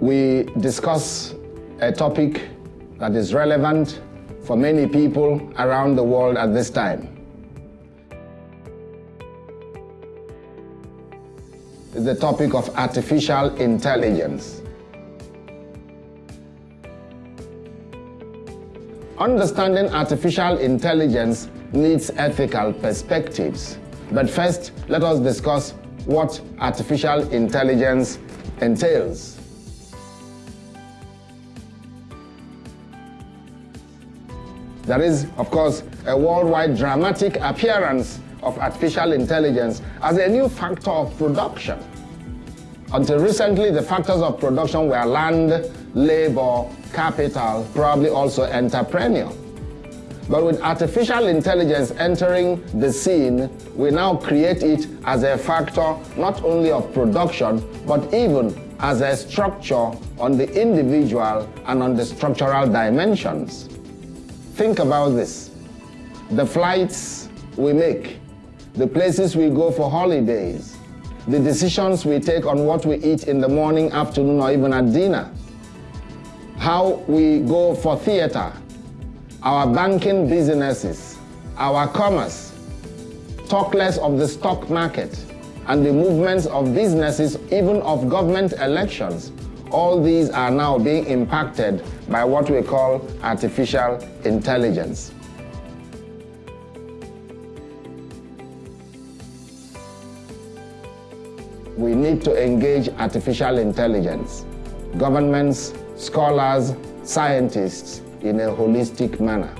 we discuss a topic that is relevant for many people around the world at this time. It's the topic of artificial intelligence. Understanding artificial intelligence needs ethical perspectives. But first, let us discuss what artificial intelligence entails. There is, of course, a worldwide dramatic appearance of artificial intelligence as a new factor of production. Until recently, the factors of production were land, labor, capital, probably also entrepreneurial. But with artificial intelligence entering the scene, we now create it as a factor not only of production, but even as a structure on the individual and on the structural dimensions. Think about this. The flights we make, the places we go for holidays, the decisions we take on what we eat in the morning, afternoon, or even at dinner, how we go for theater, our banking businesses, our commerce, talk less of the stock market and the movements of businesses, even of government elections. All these are now being impacted by what we call artificial intelligence. We need to engage artificial intelligence. Governments, scholars, scientists, in a holistic manner.